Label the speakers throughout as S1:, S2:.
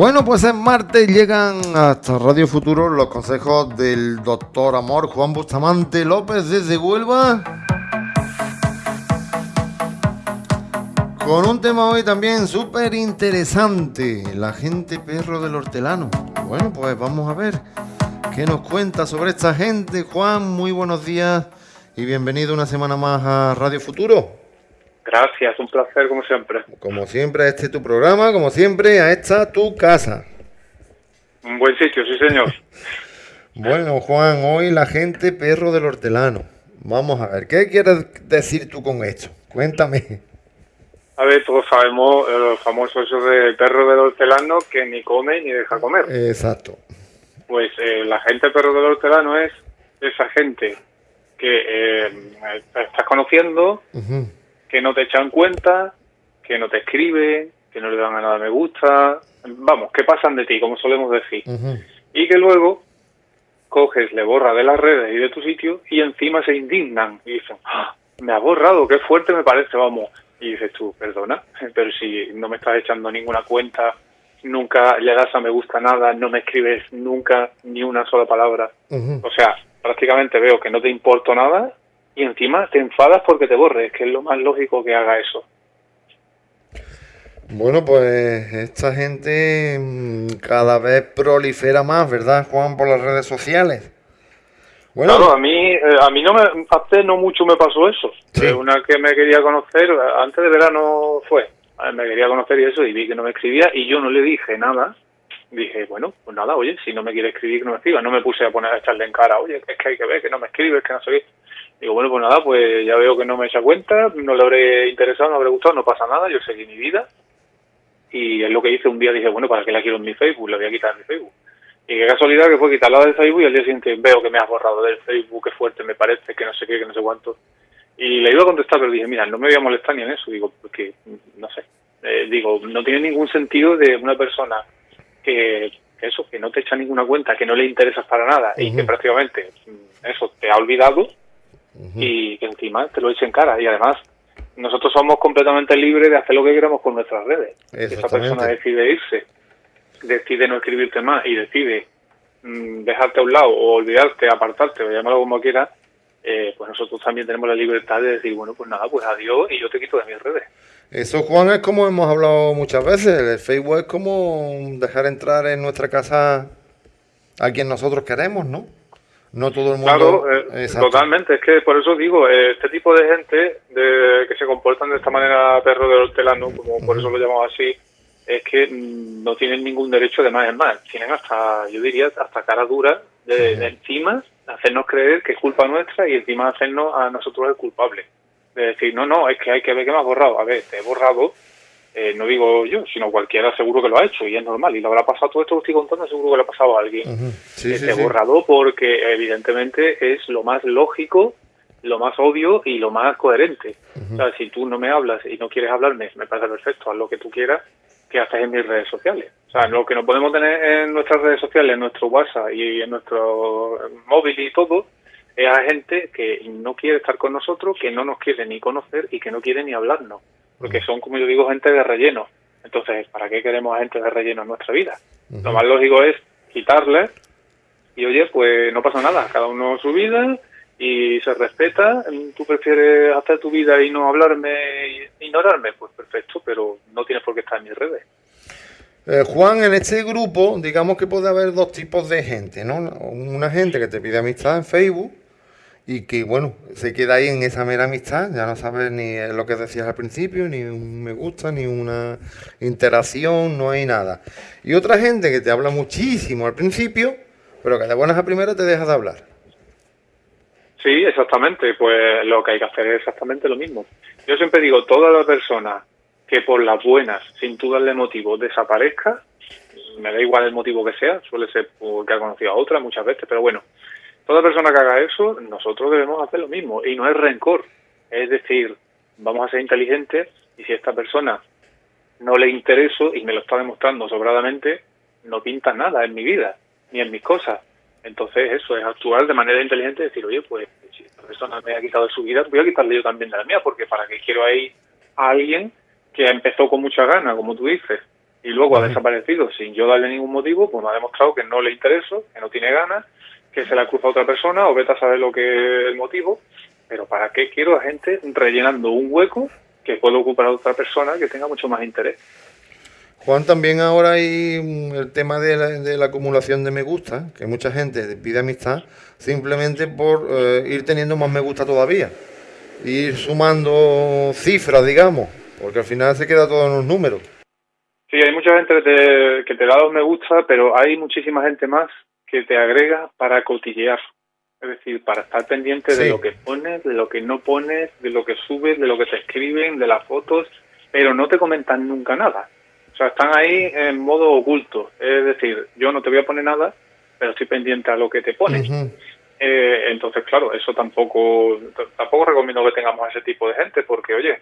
S1: Bueno, pues en martes llegan hasta Radio Futuro los consejos del doctor Amor Juan Bustamante López desde Huelva. Con un tema hoy también súper interesante, la gente perro del hortelano. Bueno, pues vamos a ver qué nos cuenta sobre esta gente. Juan, muy buenos días y bienvenido una semana más a Radio Futuro.
S2: Gracias, un placer como siempre.
S1: Como siempre, a este tu programa, como siempre, a esta tu casa.
S2: Un buen sitio, sí señor.
S1: bueno, Juan, hoy la gente perro del hortelano. Vamos a ver, ¿qué quieres decir tú con esto? Cuéntame.
S2: A ver, todos sabemos el famoso eso del perro del hortelano que ni come ni deja comer.
S1: Exacto.
S2: Pues eh, la gente perro del hortelano es esa gente que eh, estás conociendo, que no te echan cuenta, que no te escribe, que no le dan a nada me gusta, vamos, que pasan de ti, como solemos decir. Y que luego coges, le borras de las redes y de tu sitio y encima se indignan y dicen, ¡Ah! me ha borrado, qué fuerte me parece, vamos. Y dices tú, perdona, pero si no me estás echando ninguna cuenta, nunca le das a me gusta nada, no me escribes nunca ni una sola palabra. O sea, prácticamente veo que no te importo nada y encima te enfadas porque te borres, que es lo más lógico que haga eso.
S1: Bueno, pues esta gente mm, cada vez prolifera más, ¿verdad, Juan, por las redes sociales?
S2: Bueno, claro, a mí, eh, a mí no me, hace no mucho me pasó eso. Eh, una que me quería conocer, antes de verano fue, me quería conocer y eso, y vi que no me escribía y yo no le dije nada. Dije, bueno, pues nada, oye, si no me quiere escribir, que no me escriba. No me puse a poner a echarle en cara, oye, es que hay que ver, que no me escribes, que no sé qué. Digo, bueno, pues nada, pues ya veo que no me echa cuenta, no le habré interesado, no habré gustado, no pasa nada, yo seguí mi vida. Y es lo que hice un día, dije, bueno, ¿para qué la quiero en mi Facebook? La voy a quitar en mi Facebook. Y qué casualidad que fue quitarla del Facebook y al día siguiente veo que me has borrado del Facebook, qué fuerte me parece, que no sé qué, que no sé cuánto. Y le iba a contestar, pero dije, mira, no me voy a molestar ni en eso. Digo, porque, no sé, eh, digo, no tiene ningún sentido de una persona que, eso, que no te echa ninguna cuenta, que no le interesas para nada y que prácticamente mm, eso te ha olvidado y que encima te lo echen cara. Y además, nosotros somos completamente libres de hacer lo que queramos con nuestras redes. Si esa persona decide irse, decide no escribirte más y decide mm, dejarte a un lado o olvidarte, apartarte o llamarlo como quieras, eh, pues nosotros también tenemos la libertad de decir, bueno, pues nada, pues adiós y yo te quito de mis redes.
S1: Eso, Juan, es como hemos hablado muchas veces. El Facebook es como dejar entrar en nuestra casa a quien nosotros queremos, ¿no? No todo el mundo.
S2: Claro, eh, totalmente. Es que por eso digo, eh, este tipo de gente de, que se comportan de esta manera perro del hortelano, como por eso lo llamamos así, es que mm, no tienen ningún derecho de más en más. Tienen hasta, yo diría, hasta cara dura de, encima hacernos creer que es culpa nuestra y encima hacernos a nosotros el culpable. De decir, no, no, es que hay que ver que me has borrado. A ver, te he borrado eh, no digo yo, sino cualquiera seguro que lo ha hecho y es normal. Y lo habrá pasado todo esto que estoy contando, seguro que le ha pasado a alguien.
S1: sí,
S2: este borrado porque evidentemente es lo más lógico, lo más obvio y lo más coherente. O sea, si tú no me hablas y no quieres hablarme, me parece perfecto, haz lo que tú quieras, que haces en mis redes sociales. O sea, lo que no podemos tener en nuestras redes sociales, en nuestro WhatsApp y en nuestro móvil y todo, es a gente que no quiere estar con nosotros, que no nos quiere ni conocer y que no quiere ni hablarnos porque son, como yo digo, gente de relleno. Entonces, ¿para qué queremos gente de relleno en nuestra vida? Lo más lógico es quitarle y, oye, pues no pasa nada, cada uno su vida y se respeta. Tú prefieres hacer tu vida y no hablarme ignorarme, pues perfecto, pero no tienes por qué estar en mis redes.
S1: Eh, Juan, en este grupo, digamos que puede haber dos tipos de gente, ¿no? Una gente que te pide amistad en Facebook y que bueno, se queda ahí en esa mera amistad, ya no sabes ni lo que decías al principio, ni un me gusta, ni una interacción, no hay nada. Y otra gente que te habla muchísimo al principio, pero que de buenas a primeras te deja de hablar.
S2: Sí, exactamente, pues lo que hay que hacer es exactamente lo mismo. Yo siempre digo, toda la persona que por las buenas, sin tú darle motivo, desaparezca, me da igual el motivo que sea, suele ser porque ha conocido a otra muchas veces, pero bueno, Toda persona que haga eso, nosotros debemos hacer lo mismo. Y no es rencor. Es decir, vamos a ser inteligentes y si esta persona no le intereso y me lo está demostrando sobradamente, no pinta nada en mi vida, ni en mis cosas. Entonces eso es actuar de manera inteligente y decir, oye, pues si esta persona me ha quitado de su vida, voy a quitarle yo también de la mía, porque para qué quiero ahí a alguien que empezó con mucha gana, como tú dices, y luego ha desaparecido sin yo darle ningún motivo, pues me ha demostrado que no le intereso, que no tiene ganas, que se la cruza a otra persona o vete a saber lo que es el motivo. Pero ¿para qué quiero a gente rellenando un hueco que puede ocupar a otra persona que tenga mucho más interés?
S1: Juan, también ahora hay el tema de la, acumulación de me gusta, que mucha gente pide amistad simplemente por eh, ir teniendo más me gusta todavía, ir sumando cifras, digamos, porque al final se queda todo en los números.
S2: Sí, hay mucha gente que te, que te da los me gusta, pero hay muchísima gente más que te agrega para cotillear. Es decir, para estar pendiente de lo que pones, de lo que no pones, de lo que subes, de lo que te escriben, de las fotos, pero no te comentan nunca nada. O sea, están ahí en modo oculto. Es decir, yo no te voy a poner nada, pero estoy pendiente a lo que te pones. eh, entonces, claro, eso tampoco, tampoco recomiendo que tengamos ese tipo de gente, porque, oye,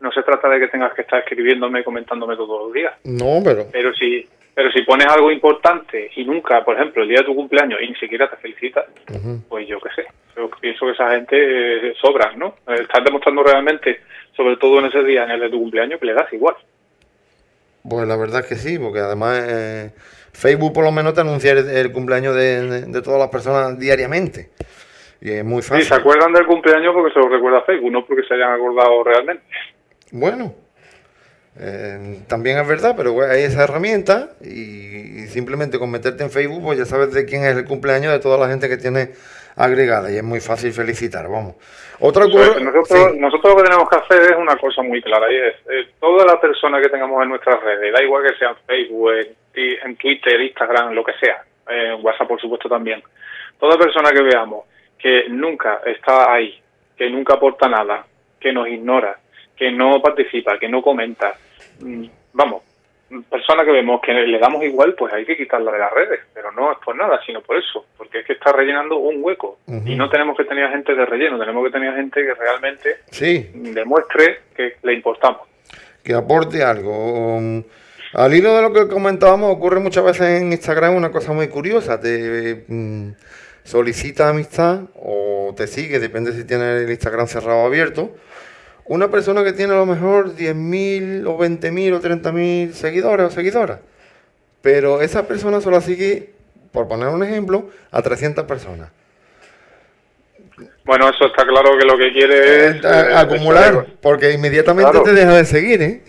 S2: no se trata de que tengas que estar escribiéndome y comentándome todos los días.
S1: No, pero...
S2: Pero si, pero si pones algo importante y nunca, por ejemplo, el día de tu cumpleaños y ni siquiera te felicitas, pues yo qué sé. Yo pienso que esa gente eh, sobra, ¿no? Estás demostrando realmente, sobre todo en ese día, en el de tu cumpleaños, que le das igual.
S1: Pues la verdad es que sí, porque además eh, Facebook por lo menos te anuncia el, cumpleaños de, todas las personas diariamente. Y es muy fácil.
S2: Sí, se acuerdan del cumpleaños porque se lo recuerda Facebook, no porque se hayan acordado realmente.
S1: Bueno, eh, también es verdad, pero hay esa herramienta y, simplemente con meterte en Facebook pues ya sabes de quién es el cumpleaños de toda la gente que tiene agregada y es muy fácil felicitar, vamos.
S2: Otra cosa... Nosotros, nosotros lo que tenemos que hacer es una cosa muy clara y es eh, toda la persona que tengamos en nuestras redes, da igual que sea en Facebook, en, Twitter, Instagram, lo que sea, en WhatsApp por supuesto también, toda persona que veamos que nunca está ahí, que nunca aporta nada, que nos ignora, que no participa, que no comenta, vamos, persona que vemos que le damos igual, pues hay que quitarla de las redes, pero no es por nada, sino por eso, porque es que está rellenando un hueco y no tenemos que tener gente de relleno, tenemos que tener gente que realmente demuestre que le importamos.
S1: Que aporte algo. Al hilo de lo que comentábamos, ocurre muchas veces en Instagram una cosa muy curiosa, te mm, solicita amistad o te sigue, depende si tiene el Instagram cerrado o abierto, una persona que tiene a lo mejor 10.000 o 20.000 o 30.000 seguidores o seguidoras, pero esa persona solo sigue, por poner un ejemplo, a 300 personas.
S2: Bueno, eso está claro que lo que quiere es...
S1: Eh, acumular, porque inmediatamente te deja de seguir, ¿eh?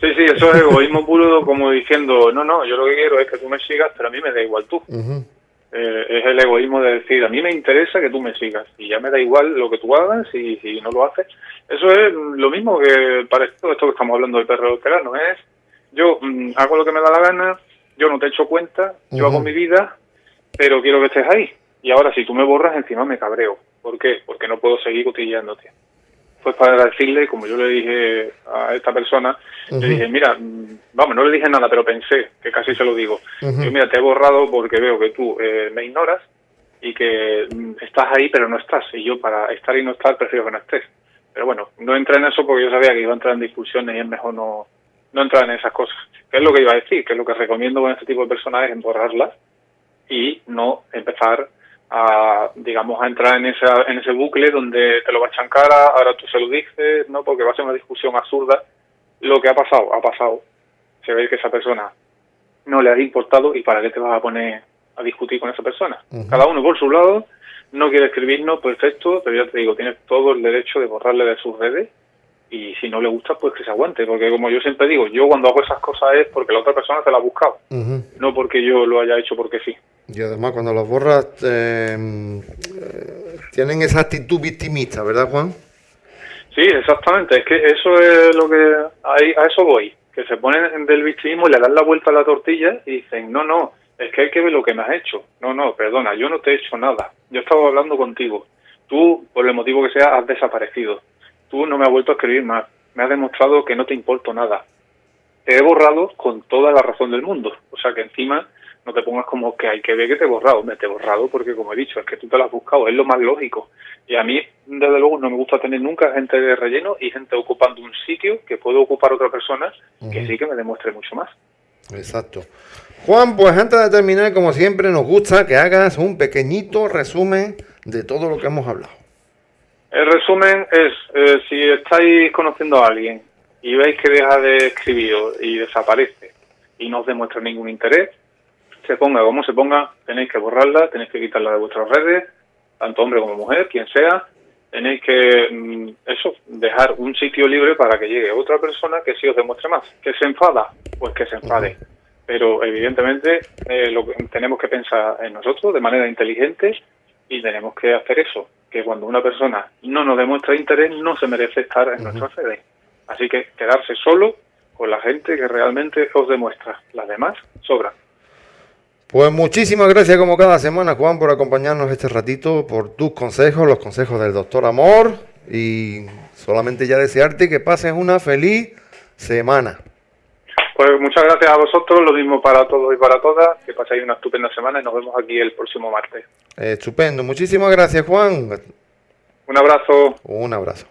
S2: Sí, sí, eso es egoísmo puro, como diciendo, no, no, yo lo que quiero es que tú me sigas, pero a mí me da igual tú. Eh, es el egoísmo de decir, a mí me interesa que tú me sigas y ya me da igual lo que tú hagas y si no lo haces. Eso es lo mismo que para esto, esto que estamos hablando del perro no es yo mm, hago lo que me da la gana, yo no te echo cuenta, yo hago mi vida, pero quiero que estés ahí. Y ahora si tú me borras, encima me cabreo. ¿Por qué? Porque no puedo seguir cotilleándote pues para decirle, como yo le dije a esta persona, le dije, mira, mm, vamos, no le dije nada, pero pensé, que casi se lo digo. Yo, mira, te he borrado porque veo que tú eh, me ignoras y que mm, estás ahí, pero no estás. Y yo, para estar y no estar, prefiero que no estés. Pero bueno, no entré en eso porque yo sabía que iba a entrar en discusiones y es mejor no, no entrar en esas cosas. ¿Qué es lo que iba a decir? Que es lo que recomiendo con este tipo de personajes, es borrarlas y no empezar a, digamos, a entrar en, esa, en ese bucle donde te lo va a echar cara, ahora tú se lo dices, ¿no? Porque va a ser una discusión absurda. Lo que ha pasado, ha pasado. Se ve que esa persona no le ha importado y para qué te vas a poner a discutir con esa persona. Cada uno por su lado, no quiere escribirnos, perfecto, pero ya te digo, tienes todo el derecho de borrarle de sus redes y si no le gusta, pues que se aguante, porque como yo siempre digo, yo cuando hago esas cosas es porque la otra persona te la ha buscado, no porque yo lo haya hecho porque sí.
S1: Y además cuando las borras em, tienen esa actitud victimista, ¿verdad Juan?
S2: Sí, exactamente, es que eso es lo que, a eso voy, que se ponen del victimismo y le dan la vuelta a la tortilla y dicen, no, no, es que hay que ver lo que me has hecho. No, no, perdona, yo no te he hecho nada, yo estaba hablando contigo, tú, por el motivo que sea, has desaparecido tú no me has vuelto a escribir más, me has demostrado que no te importo nada. Te he borrado con toda la razón del mundo. O sea que encima no te pongas como que hay que ver que te he borrado. Me te he borrado porque, como he dicho, es que tú te lo has buscado, es lo más lógico. Y a mí, desde luego, no me gusta tener nunca gente de relleno y gente ocupando un sitio que puede ocupar otra persona que sí que me demuestre mucho más.
S1: Exacto. Juan, pues antes de terminar, como siempre, nos gusta que hagas un pequeñito resumen de todo lo que hemos hablado.
S2: El resumen es, eh, si estáis conociendo a alguien y veis que deja de escribir y desaparece, y no os demuestra ningún interés, se ponga como se ponga, tenéis que borrarla, tenéis que quitarla de vuestras redes, tanto hombre como mujer, quien sea, tenéis que, mm, eso, dejar un sitio libre para que llegue otra persona que sí os demuestre más. ¿Que se enfada? Pues que se enfade. Pero evidentemente eh, lo que tenemos que pensar en nosotros de manera inteligente y tenemos que hacer eso, que cuando una persona no nos demuestra interés no se merece estar en nuestra sede. Así que quedarse solo con la gente que realmente os demuestra. Las demás sobran.
S1: Pues muchísimas gracias como cada semana, Juan, por acompañarnos este ratito, por tus consejos, los consejos del doctor Amor y solamente ya desearte que pases una feliz semana.
S2: Pues muchas gracias a vosotros, lo mismo para todos y para todas, que paséis una estupenda semana y nos vemos aquí el próximo martes.
S1: estupendo, muchísimas gracias Juan.
S2: Un abrazo.
S1: Un abrazo.